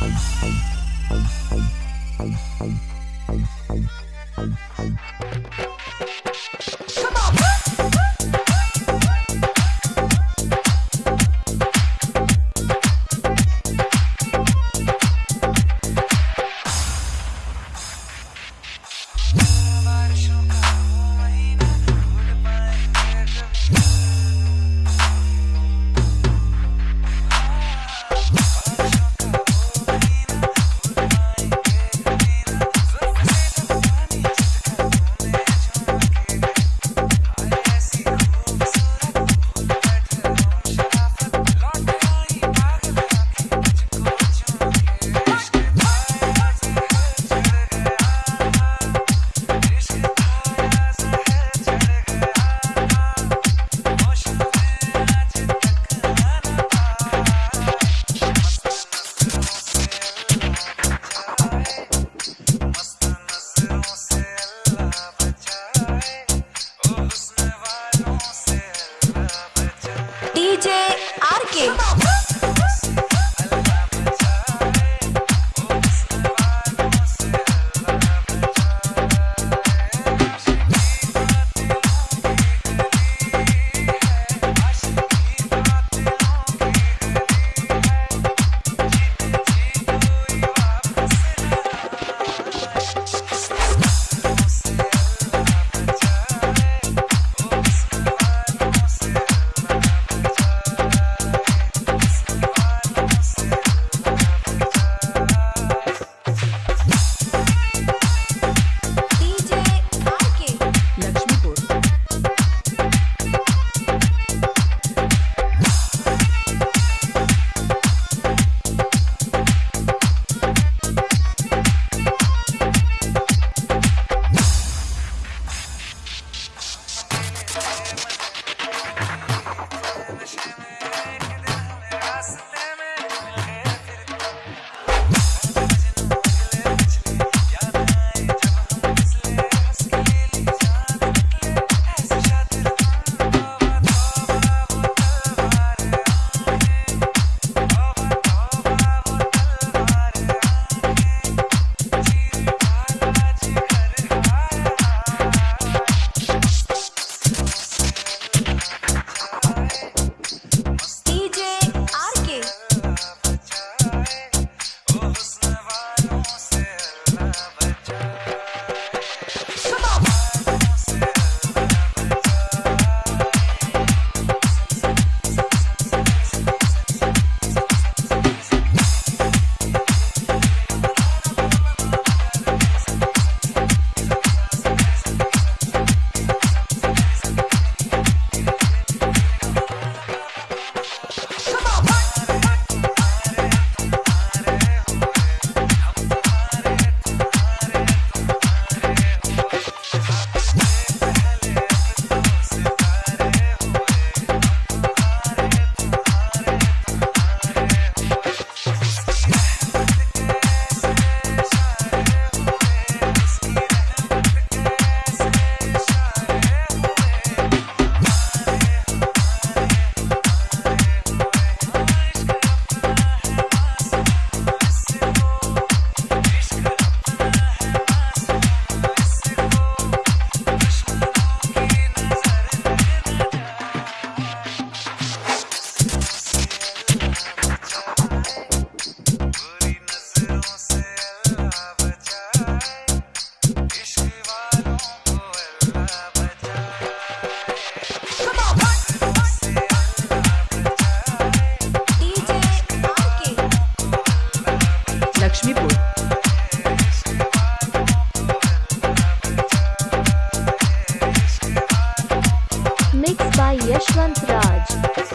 I'm safe. I'm safe. I'm safe. Come on. Yash Vantraj.